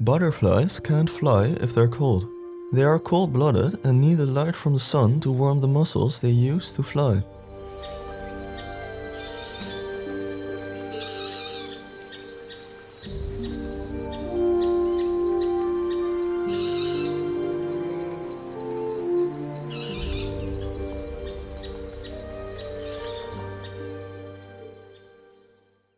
Butterflies can't fly if they're cold. They are cold-blooded and need the light from the sun to warm the muscles they use to fly.